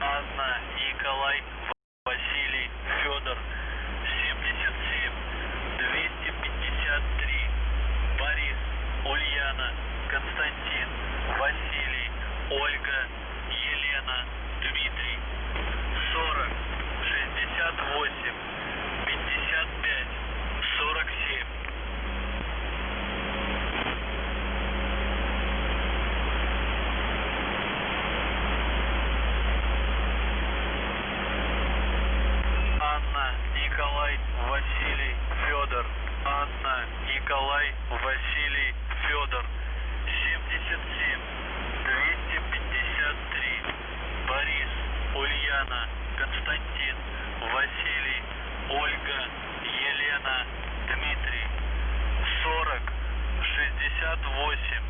Анна, Николай, Василий, Федор, 77, 253, Борис, Ульяна, Константин, Василий, Ольга, Елена, Дмитрий, 40, 68, 55, 47. Анна, Николай, Василий, Федор. Анна, Николай, Василий, Федор. 77, 253. Борис, Ульяна, Константин, Василий, Ольга, Елена, Дмитрий. 40, 68,